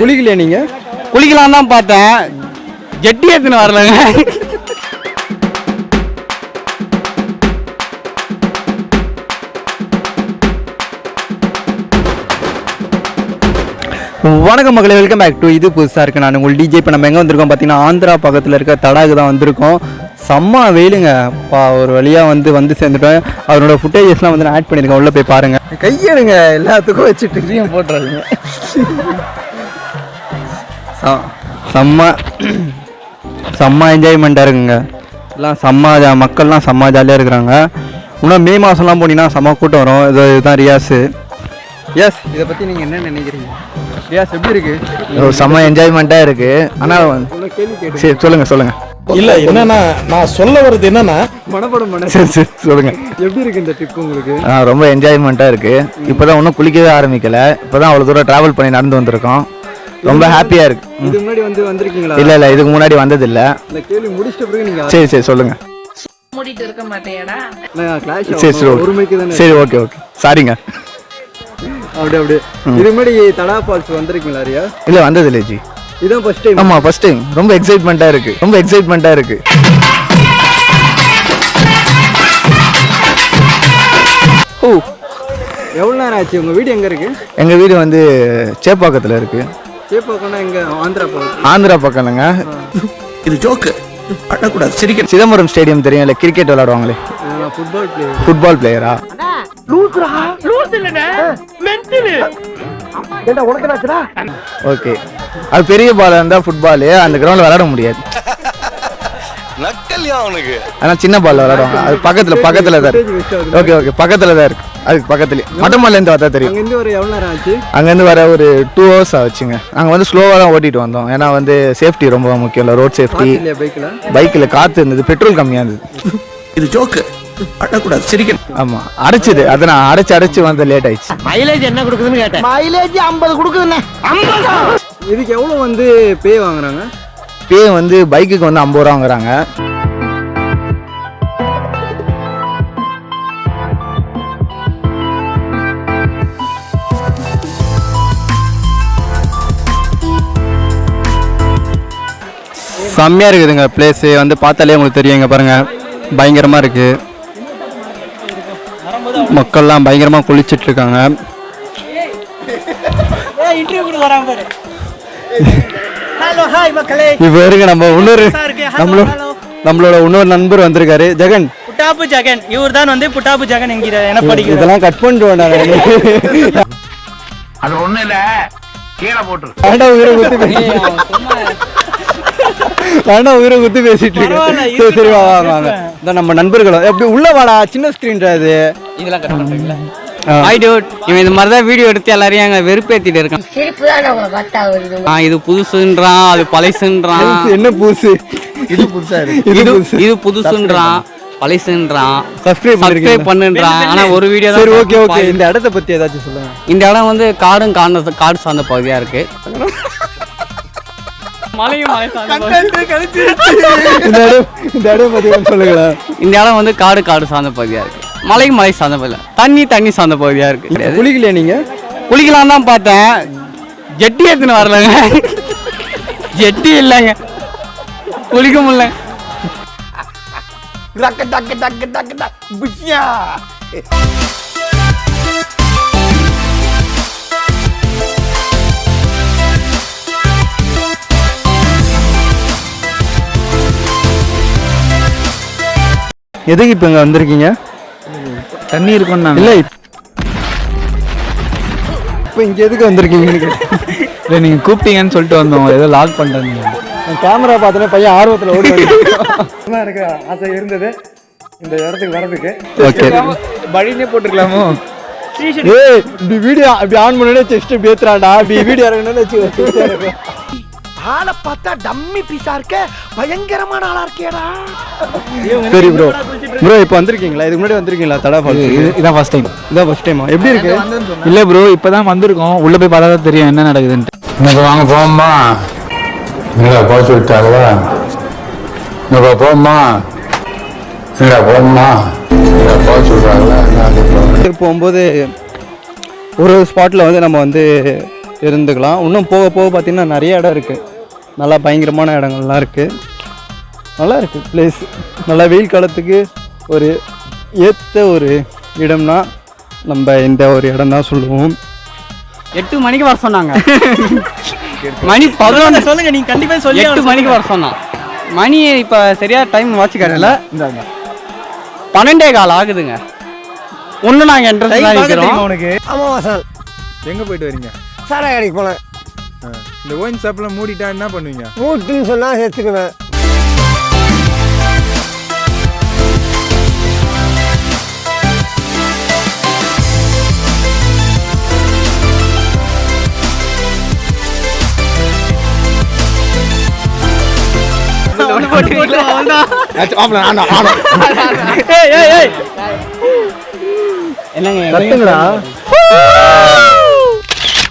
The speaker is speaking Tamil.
குளிக்கலையா? நீங்க? குளிக்கலாம் தான் பார்த்தேன். ஜெட்டி எடுத்துன்னு வரலங்க. வணக்கம் மகளே வெல்கம் பேக் டு இது புதுசாக இருக்குது நான் உங்கள் டிஜே இப்போ நம்ம எங்கே வந்திருக்கோம்? பார்த்தீங்கன்னா ஆந்திரா பக்கத்தில் இருக்க தடாகு தான் வந்திருக்கோம். செம்ம வெயிலுங்க. பா ஒரு வழியாக வந்து வந்து சேர்ந்துட்டோம். அவரோட ஃபுட்டேஜஸ்லாம் வந்து நான் ஆட் பண்ணியிருக்கேன். உள்ளே போய் பாருங்கள் கையெடுங்க எல்லாத்துக்கும் வச்சுட்டு ஃப்ரீயாக செம்ம செம்ம என்ஜாய்மெண்ட்டாக இருக்குங்க. எல்லாம் செம்ம ஜா- மக்கள்லாம் செம்ம ஜாலியாக இருக்கிறாங்க. இன்னும் மே மாதம்லாம் போனீங்கன்னா செம்ம கூட்டம் வரும். இது இதுதான் ரியாஸு. எஸ் இதை பற்றி நீங்கள் என்ன நினைக்கிறீங்க? ரியாஸ் எப்படி இருக்கு? செம்ம என்ஜாய்மெண்ட்டாக இருக்கு. ஆனால் சரி சொல்லுங்க சொல்லுங்க. இல்ல என்னன்னா நான் சொல்ல வர்றது என்னன்னா மனப்படம் பண்ண. சரி சரி சொல்லுங்க. எப்படி இருக்கு இந்த ட்ரிப் உங்களுக்கு? ஆ, ரொம்ப என்ஜாய்மெண்ட்டாக இருக்கு. இப்போதான் ஒன்றும் குளிக்கவே ஆரம்பிக்கல. இப்போதான் அவ்வளோ தூரம் ட்ராவல் பண்ணி நடந்து வந்திருக்கோம். ரொம்ப ஹாப்பியாக இருக்கு. இது முன்னாடி வந்து வந்திருக்கீங்களா? இல்லை இல்லை இதுக்கு முன்னாடி வந்ததில்ல. இந்த கேள்வி முடிச்சிட்ட பிறகு நீங்க சரி சரி சொல்லுங்க. மூடிட்டு இருக்க மாட்டேடா சரி சரி ஒரு மணிக்கு தானே சரி ஓகே ஓகே. சாரிங்க அப்படியே அப்படியே. இதுக்கு முன்னாடி தடா ஃபால்ஸ் வந்திருக்கீங்களா ரியா? இல்லை வந்ததில்லை ஜி. இதான் ஃபர்ஸ்ட் டைம் ஆமாம் ஃபர்ஸ்ட் டைம் ரொம்ப எக்ஸைட்மெண்ட்டாக இருக்கு. ரொம்ப எக்ஸைட்மெண்ட்டாக இருக்கு. ஓ. எவ்வளோ நேரம் ஆச்சு? உங்க வீடு எங்க இருக்கு? எங்கள் வீடு வந்து சேப்பாக்கத்தில் இருக்கு. சேப்பாக்கம்னா ஆந்திரா பக்கம் ஆந்திரா இது ஜோக்கு அழக்கூடாது சிரிக்க சிதம்பரம் ஸ்டேடியம் தெரியும் இல்லை கிரிக்கெட் விளையாடுவாங்களே? ஃபுட்பால் பிளேயர் ஃபுட்பால் பிளேயரா ஓகே. அது பெரிய பால் இருந்தால் ஃபுட்பாலு அந்த கிரவுண்டில் விளையாட முடியாது. ஆனால் சின்ன பால் விளையாடுவாங்க. அது பக்கத்தில் பக்கத்தில் தான் ஓகே ஓகே பக்கத்தில் தான் இருக்கு. அதுக்கு பக்கத்துலேயே. மட்டமல்லேருந்து பார்த்தா தெரியும். அங்கேருந்து ஒரு எவ்வளோ நேரம் ஆச்சு? அங்கேருந்து வர ஒரு டூ ஹவர்ஸ் ஆச்சுங்க. நாங்கள் வந்து ஸ்லோவாக தான் ஓட்டிட்டு வந்தோம். ஏன்னா வந்து சேஃப்டி ரொம்ப முக்கியம் இல்லை ரோட் சேஃப்டி பைக்கில் பைக்கில் காற்று இருந்தது பெட்ரோல் கம்மியாக இருந்தது. இது ஜோக்கு ஆமாம் அடைச்சிது. அதை நான் அடைச்சு அடைச்சு வந்து லேட் ஆயிடுச்சு. இதுக்கு எவ்வளோ வந்து பே வாங்குறாங்க? பே வந்து பைக்குக்கு வந்து ஐம்பது ரூபா வாங்குறாங்க செம்மையாக இருக்குதுங்க பிளேஸு வந்து பார்த்தாலே உங்களுக்கு தெரியும். இங்கே பாருங்கள் பயங்கரமாக இருக்குது மக்கள்லாம் பயங்கரமாக குளிச்சிட்டு இருக்காங்க. இப்போ இருங்க நம்ம இன்னொரு நம்மளோட நம்மளோட இன்னொரு நண்பர் வந்திருக்காரு ஜெகன். புட்டாப்பு ஜெகன். இவர் தான் வந்து புட்டாப்பு ஜெகன் என்கிற எனப்படுகிறார் இதெல்லாம் கட் பண்ணிட்டு நான். அது ஒண்ணு இல்ல. கீழே போட்டுரு. வேண்டாம் உயிரை குத்தி பேசிட்டு இருக்கேன். சரி சரி வா வா வாங்க. இந்த நம்ம நண்பர்களும் எப்படி உள்ள வாடா சின்ன ஸ்க்ரீன் அது இதெல்லாம் கட் பண்ணுறீங்களா ஹாய் டூட் இவன் இந்த மாதிரி தான் வீடியோ எடுத்து எல்லாரையும் அங்கே வெறுப்பேற்றிட்டு இருக்கான். ஆ இது புதுசுன்றான் அது பழசுன்றான். என்ன பூசு இது இது இது புதுசு. இது புதுசுன்றான் பழசுன்றான். Subscribe subscribe பண்ணுன்றான். ஆனா ஒரு வீடியோ சரி ஓகே ஓகே இந்த இடத்த பத்தி ஏதாச்சும் சொல்லுங்க. இந்த இடம் வந்து காடும் காடு காடு சார்ந்த பகுதியா இருக்கு. மலையும் மலை சார்ந்த. இந்த இடம் இந்த இடம் பத்தி கொஞ்சம் சொல்லுங்களேன். இந்த இடம் வந்து காடு காடு சார்ந்த பகுதியா இருக்கு. மலையும் மலை சார்ந்த பகுதியா தண்ணி தண்ணி சார்ந்த பகுதியா இருக்கு. குளிக்கலையா நீங்க? குளிக்கலாம் தான் பார்த்தேன். ஜெட்டி எடுத்துன்னு வரலங்க. ஜெட்டி இல்லைங்க. குளிக்க முடியல. எதுக்கு இப்போ இங்க வந்திருக்கீங்க? தண்ணி இருக்கும்னா இல்ல. இப்போ இங்க எதுக்கு வந்திருக்கீங்கன்னு இல்லை நீங்கள் கூப்பிட்டீங்கன்னு சொல்லிட்டு வந்தோம். ஏதோ லாக் பண்ணிட்டேன் கேமரா பார்த்தோன்னே பையன் ஆர்வத்துல ஓடி எனக்கு ஆசை இருந்தது. இந்த இடத்துக்கு வரதுக்கு ஓகே. வழினே போட்டுருக்கலாமோ ஏய் இப்படி வீடியோ அப்படி ஆன் பண்ணனே செஸ்ட் இப்படி ஏத்துறாடா இப்படி வீடியோ இறங்கணும்னு வச்சு ஆளை பார்த்தா டம்மி பீஸா இருக்க? பயங்கரமான ஆளா இருக்கேடா. சரி ப்ரோ ப்ரோ இப்போ வந்திருக்கீங்களா? இதுக்கு முன்னாடி வந்திருக்கீங்களா? தடா ஃபால்ஸ் இதான் ஃபர்ஸ்ட் டைம் இதான் ஃபர்ஸ்ட் டைமா எப்படி இருக்கு? இல்லை ப்ரோ இப்போ தான் வந்திருக்கோம். உள்ளே போய் பார்த்தா தான் தெரியும் என்ன நடக்குதுன்ட்டு. இன்னைக்கு வாங்க போம்மா என்னடா போக சொல்லிட்டாங்களா? இன்னைக்கு போக சொல்கிறாங்களா என்ன அது இப்போ போகும்போது ஒரு ஒரு ஸ்பாட்டில் வந்து நம்ம வந்து இருந்துக்கலாம். இன்னும் போக போக பார்த்தீங்கன்னா நிறைய இடம் இருக்குது நல்லா பயங்கரமான இடங்கள்லாம் இருக்குது நல்லா இருக்குது பிளேஸ் நல்லா வெயில் காலத்துக்கு ஒரு ஏற்ற ஒரு இடம்னா நம்ம இந்த ஒரு இடம் தான் சொல்லுவோம். எட்டு மணிக்கு வர சொன்னாங்க. மணி பதினொன்று. சொல்லுங்க நீங்க கண்டிப்பா சொல்லி எட்டு மணிக்கு வர சொன்னான். மணி இப்போ சரியா டைம் வாட்ச் காட்டல பன்னெண்டே கால் ஆகுதுங்க. ஒன்று நாங்கள் என்ட்ரன்ஸ் தான் உனக்கு ஆமா வாசல் எங்கே போயிட்டு வரீங்க? சாராய கடைக்கு போனேன். இந்த ஒயின் ஷாப்லாம் மூடிட்டா என்ன பண்ணுவீங்க? மூட்டுன்னு சொன்னா செத்துக்குவேன் என்னங்க?